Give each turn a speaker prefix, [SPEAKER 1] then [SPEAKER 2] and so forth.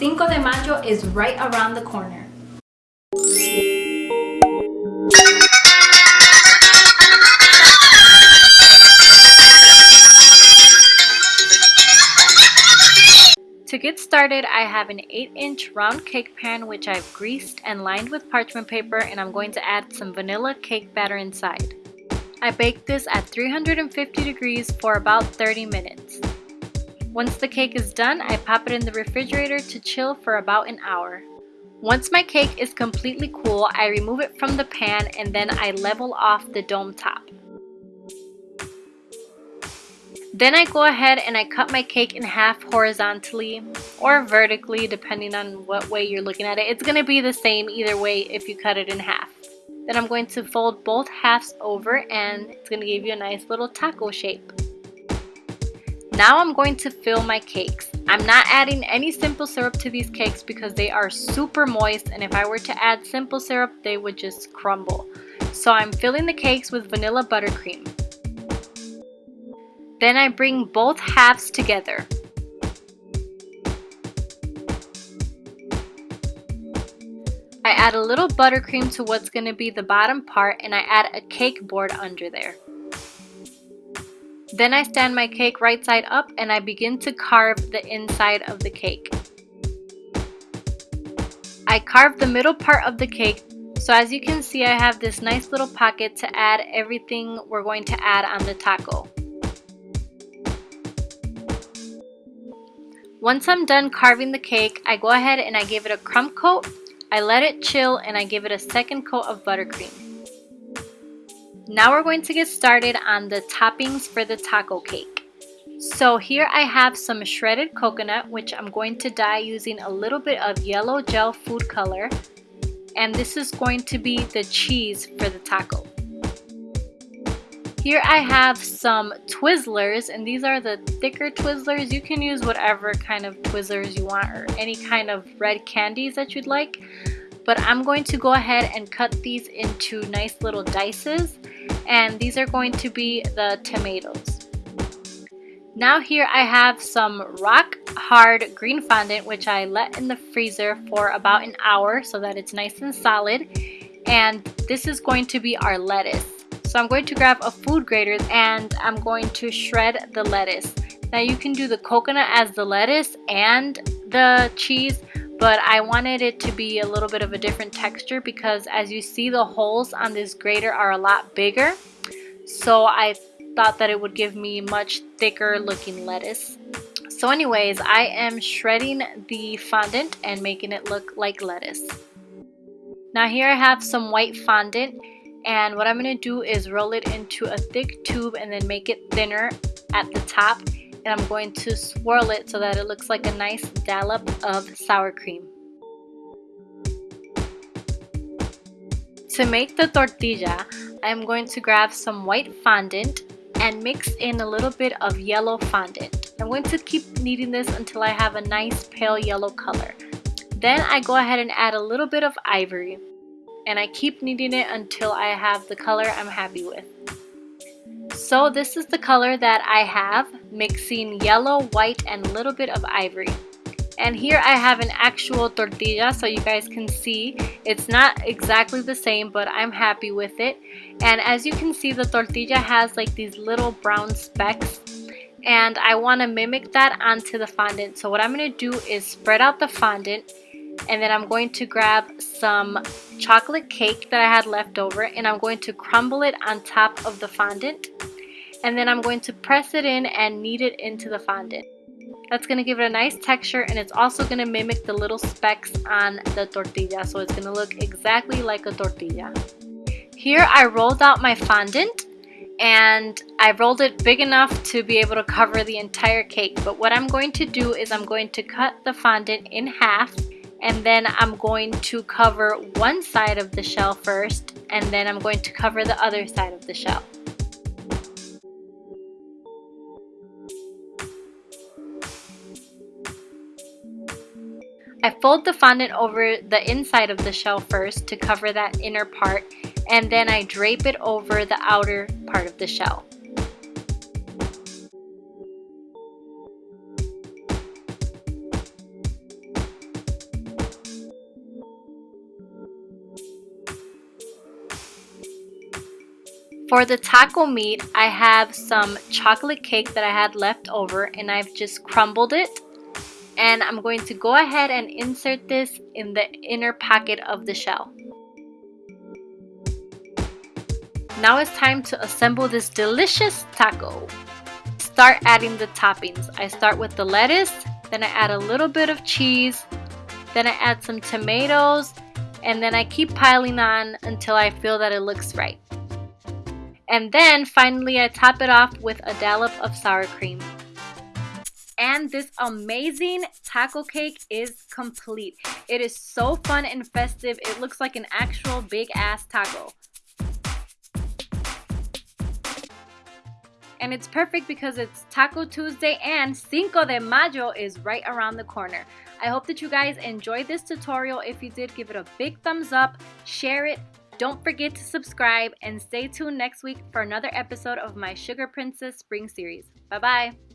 [SPEAKER 1] Cinco de Mayo is right around the corner. To get started, I have an 8 inch round cake pan which I've greased and lined with parchment paper and I'm going to add some vanilla cake batter inside. I bake this at 350 degrees for about 30 minutes. Once the cake is done, I pop it in the refrigerator to chill for about an hour. Once my cake is completely cool, I remove it from the pan and then I level off the dome top. Then I go ahead and I cut my cake in half horizontally or vertically depending on what way you're looking at it. It's going to be the same either way if you cut it in half. Then I'm going to fold both halves over and it's going to give you a nice little taco shape. Now I'm going to fill my cakes. I'm not adding any simple syrup to these cakes because they are super moist and if I were to add simple syrup they would just crumble. So I'm filling the cakes with vanilla buttercream. Then I bring both halves together. I add a little buttercream to what's going to be the bottom part and I add a cake board under there. Then I stand my cake right side up and I begin to carve the inside of the cake. I carve the middle part of the cake so as you can see I have this nice little pocket to add everything we're going to add on the taco. Once I'm done carving the cake, I go ahead and I give it a crumb coat, I let it chill, and I give it a second coat of buttercream. Now we're going to get started on the toppings for the taco cake. So here I have some shredded coconut, which I'm going to dye using a little bit of yellow gel food color. And this is going to be the cheese for the taco. Here I have some Twizzlers and these are the thicker Twizzlers. You can use whatever kind of Twizzlers you want or any kind of red candies that you'd like. But I'm going to go ahead and cut these into nice little dices and these are going to be the tomatoes. Now here I have some rock hard green fondant which I let in the freezer for about an hour so that it's nice and solid and this is going to be our lettuce. So I'm going to grab a food grater and I'm going to shred the lettuce. Now you can do the coconut as the lettuce and the cheese, but I wanted it to be a little bit of a different texture because as you see the holes on this grater are a lot bigger. So I thought that it would give me much thicker looking lettuce. So anyways, I am shredding the fondant and making it look like lettuce. Now here I have some white fondant and what I'm going to do is roll it into a thick tube and then make it thinner at the top and I'm going to swirl it so that it looks like a nice dollop of sour cream. To make the tortilla, I'm going to grab some white fondant and mix in a little bit of yellow fondant. I'm going to keep kneading this until I have a nice pale yellow color. Then I go ahead and add a little bit of ivory and I keep kneading it until I have the color I'm happy with. So this is the color that I have, mixing yellow, white, and a little bit of ivory. And here I have an actual tortilla so you guys can see it's not exactly the same but I'm happy with it. And as you can see the tortilla has like these little brown specks and I want to mimic that onto the fondant. So what I'm going to do is spread out the fondant and then I'm going to grab some chocolate cake that I had left over and I'm going to crumble it on top of the fondant and then I'm going to press it in and knead it into the fondant. That's going to give it a nice texture and it's also going to mimic the little specks on the tortilla so it's going to look exactly like a tortilla. Here I rolled out my fondant and I rolled it big enough to be able to cover the entire cake but what I'm going to do is I'm going to cut the fondant in half and then I'm going to cover one side of the shell first and then I'm going to cover the other side of the shell. I fold the fondant over the inside of the shell first to cover that inner part and then I drape it over the outer part of the shell. For the taco meat, I have some chocolate cake that I had left over and I've just crumbled it and I'm going to go ahead and insert this in the inner pocket of the shell. Now it's time to assemble this delicious taco. Start adding the toppings. I start with the lettuce, then I add a little bit of cheese, then I add some tomatoes, and then I keep piling on until I feel that it looks right. And then finally I top it off with a dollop of sour cream. And this amazing taco cake is complete. It is so fun and festive. It looks like an actual big ass taco. And it's perfect because it's Taco Tuesday and Cinco de Mayo is right around the corner. I hope that you guys enjoyed this tutorial. If you did, give it a big thumbs up, share it, don't forget to subscribe and stay tuned next week for another episode of my Sugar Princess Spring series. Bye bye.